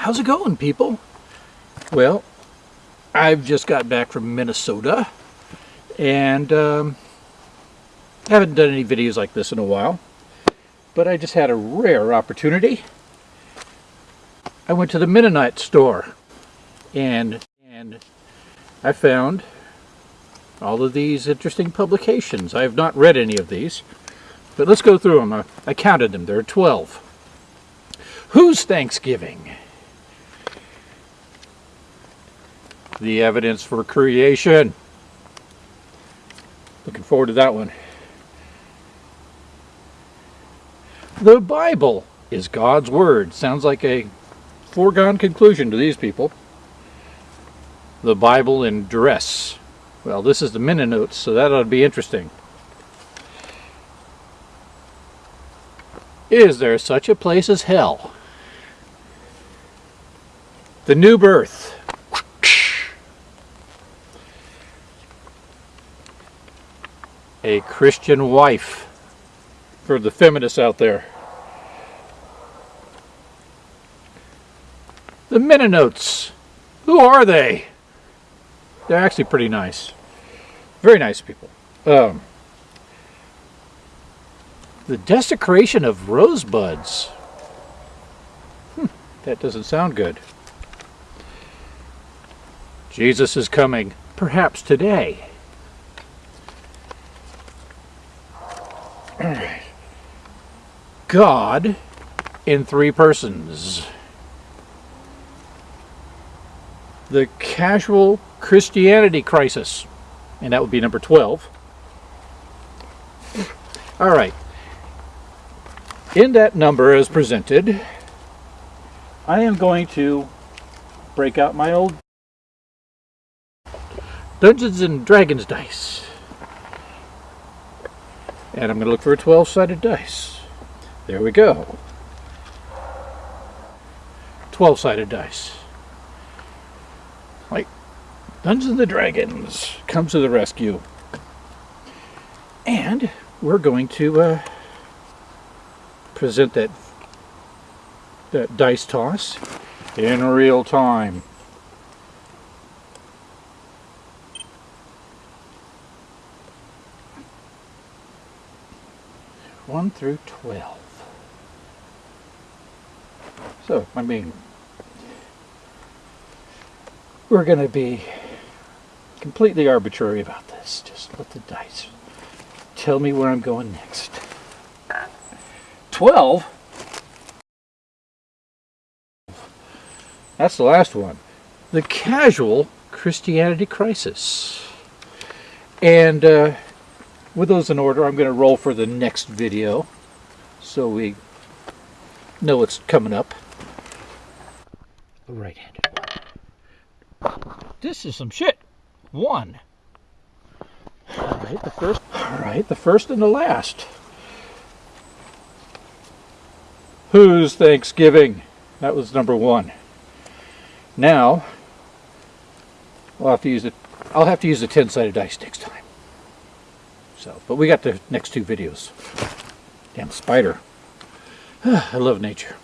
How's it going, people? Well, I've just got back from Minnesota and um, haven't done any videos like this in a while, but I just had a rare opportunity. I went to the Mennonite store and, and I found all of these interesting publications. I have not read any of these, but let's go through them. I, I counted them. There are 12. Whose Thanksgiving? The evidence for creation. Looking forward to that one. The Bible is God's Word. Sounds like a foregone conclusion to these people. The Bible in dress. Well, this is the Mennonites, so that ought to be interesting. Is there such a place as hell? The New Birth. A Christian wife for the feminists out there. The Mennonites. Who are they? They're actually pretty nice. Very nice people. Um, the desecration of rosebuds. Hmm, that doesn't sound good. Jesus is coming, perhaps today. God in three persons. The casual Christianity crisis. And that would be number 12. All right. In that number as presented, I am going to break out my old Dungeons and Dragons dice. And I'm going to look for a 12-sided dice. There we go. 12-sided dice. Like Dungeons and Dragons comes to the rescue. And we're going to uh, present that, that dice toss in real time. One through twelve. So, I mean, we're going to be completely arbitrary about this. Just let the dice tell me where I'm going next. 12? That's the last one. The Casual Christianity Crisis. And uh, with those in order, I'm going to roll for the next video so we know what's coming up. Right-handed This is some shit one. All right, the first. All right, the first and the last. Whose Thanksgiving? That was number one. Now, I'll have to use it. I'll have to use the ten-sided dice next time. So, but we got the next two videos. Damn spider. I love nature.